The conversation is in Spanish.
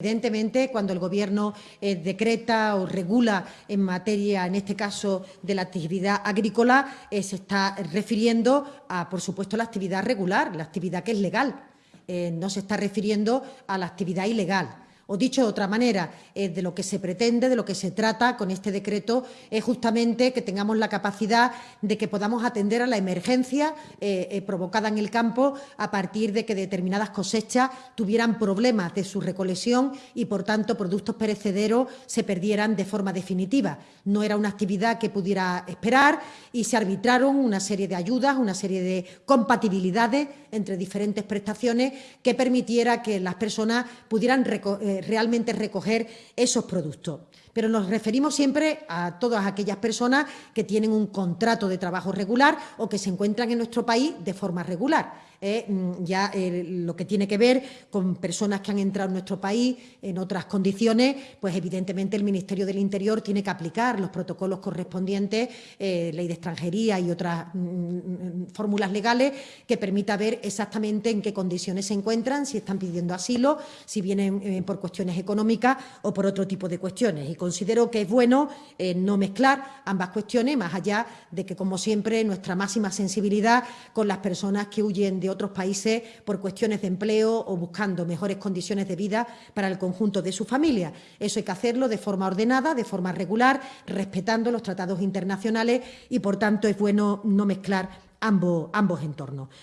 Evidentemente, cuando el Gobierno eh, decreta o regula en materia, en este caso, de la actividad agrícola, eh, se está refiriendo a, por supuesto, la actividad regular, la actividad que es legal. Eh, no se está refiriendo a la actividad ilegal. O dicho de otra manera, eh, de lo que se pretende, de lo que se trata con este decreto, es justamente que tengamos la capacidad de que podamos atender a la emergencia eh, eh, provocada en el campo a partir de que determinadas cosechas tuvieran problemas de su recolección y, por tanto, productos perecederos se perdieran de forma definitiva. No era una actividad que pudiera esperar y se arbitraron una serie de ayudas, una serie de compatibilidades entre diferentes prestaciones que permitiera que las personas pudieran realmente recoger esos productos. Pero nos referimos siempre a todas aquellas personas que tienen un contrato de trabajo regular o que se encuentran en nuestro país de forma regular. Eh, mm, ya eh, lo que tiene que ver con personas que han entrado en nuestro país en otras condiciones, pues evidentemente el Ministerio del Interior tiene que aplicar los protocolos correspondientes, eh, ley de extranjería y otras mm, mm, fórmulas legales que permita ver exactamente en qué condiciones se encuentran, si están pidiendo asilo, si vienen por cuestiones económicas o por otro tipo de cuestiones. Y considero que es bueno no mezclar ambas cuestiones, más allá de que, como siempre, nuestra máxima sensibilidad con las personas que huyen de otros países por cuestiones de empleo o buscando mejores condiciones de vida para el conjunto de su familia. Eso hay que hacerlo de forma ordenada, de forma regular, respetando los tratados internacionales y, por tanto, es bueno no mezclar ambos, ambos entornos.